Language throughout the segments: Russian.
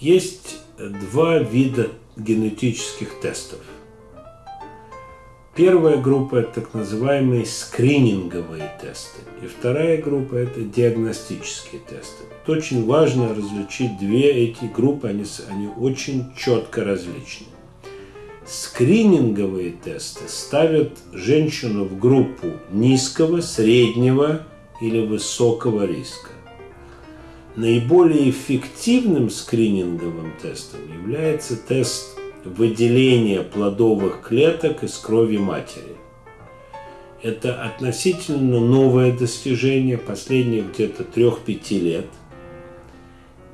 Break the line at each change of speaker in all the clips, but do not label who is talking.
Есть два вида генетических тестов. Первая группа – это так называемые скрининговые тесты. И вторая группа – это диагностические тесты. Вот очень важно различить две эти группы, они, они очень четко различны. Скрининговые тесты ставят женщину в группу низкого, среднего или высокого риска. Наиболее эффективным скрининговым тестом является тест выделения плодовых клеток из крови матери. Это относительно новое достижение последних где-то 3-5 лет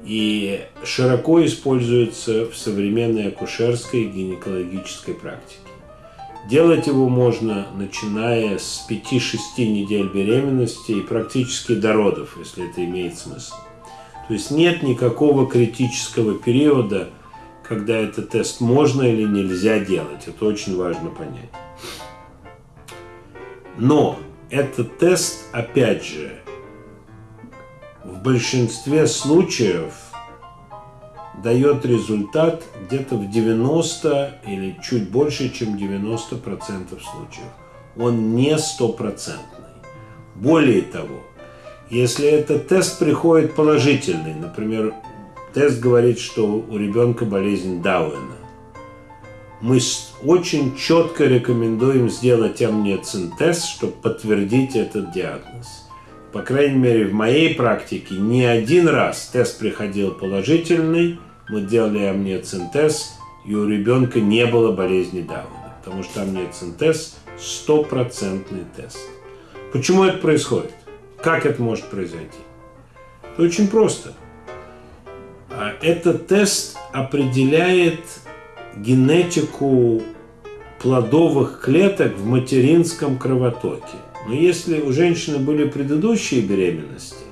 и широко используется в современной акушерской и гинекологической практике. Делать его можно, начиная с 5-6 недель беременности и практически до родов, если это имеет смысл. То есть нет никакого критического периода, когда этот тест можно или нельзя делать. Это очень важно понять. Но этот тест, опять же, в большинстве случаев дает результат где-то в 90 или чуть больше, чем 90% случаев. Он не стопроцентный. Более того, если этот тест приходит положительный, например, тест говорит, что у ребенка болезнь Дауэна, мы очень четко рекомендуем сделать амниоцин-тест, чтобы подтвердить этот диагноз. По крайней мере, в моей практике не один раз тест приходил положительный, мы делали амниоцин-тест, и у ребенка не было болезни Дауэна, потому что амниоцин-тест – стопроцентный тест. Почему это происходит? Как это может произойти? Это очень просто. А этот тест определяет генетику плодовых клеток в материнском кровотоке. Но если у женщины были предыдущие беременности,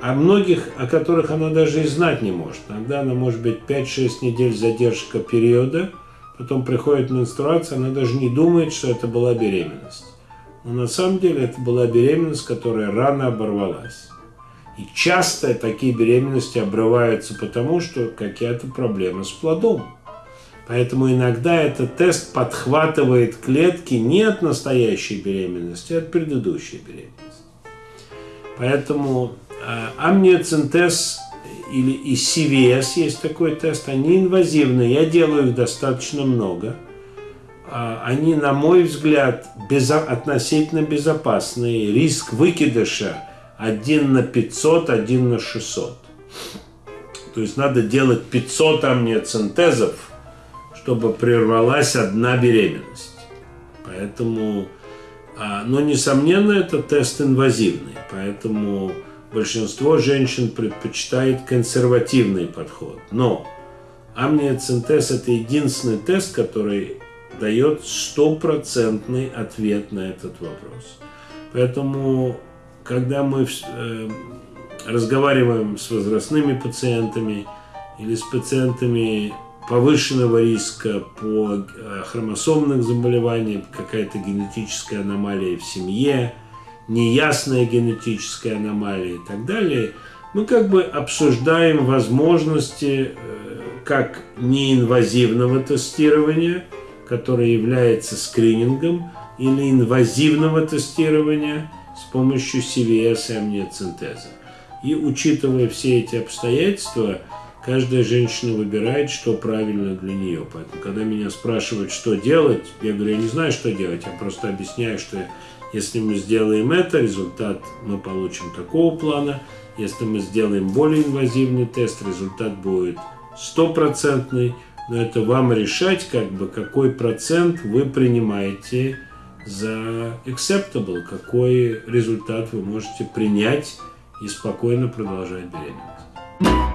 а многих, о которых она даже и знать не может, иногда она может быть 5-6 недель задержка периода, потом приходит менструация, она даже не думает, что это была беременность. Но на самом деле это была беременность, которая рано оборвалась. И часто такие беременности обрываются потому, что какие-то проблемы с плодом. Поэтому иногда этот тест подхватывает клетки не от настоящей беременности, а от предыдущей беременности. Поэтому э, амниоцентез или и CVS есть такой тест, они инвазивные, я делаю их достаточно много – а, они, на мой взгляд, безо относительно безопасные. Риск выкидыша 1 на 500, 1 на 600. То есть надо делать 500 амниоцентезов, чтобы прервалась одна беременность. Поэтому, а, но несомненно, это тест инвазивный. Поэтому большинство женщин предпочитает консервативный подход. Но амниоцентез – это единственный тест, который дает стопроцентный ответ на этот вопрос. Поэтому, когда мы э, разговариваем с возрастными пациентами или с пациентами повышенного риска по э, хромосомным заболеваниям, какая-то генетическая аномалия в семье, неясная генетическая аномалия и так далее, мы как бы обсуждаем возможности э, как неинвазивного тестирования – которое является скринингом или инвазивного тестирования с помощью CVS и амниоцентеза. И учитывая все эти обстоятельства, каждая женщина выбирает, что правильно для нее. Поэтому, когда меня спрашивают, что делать, я говорю, я не знаю, что делать, я просто объясняю, что если мы сделаем это, результат мы получим такого плана. Если мы сделаем более инвазивный тест, результат будет стопроцентный но это вам решать, как бы, какой процент вы принимаете за acceptable, какой результат вы можете принять и спокойно продолжать беременность.